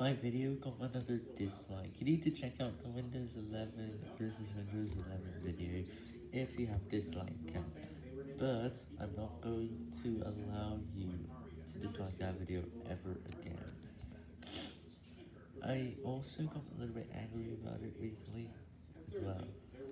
My video got another dislike. You need to check out the Windows 11 versus Windows 11 video if you have dislike count. But I'm not going to allow you to dislike that video ever again. I also got a little bit angry about it recently.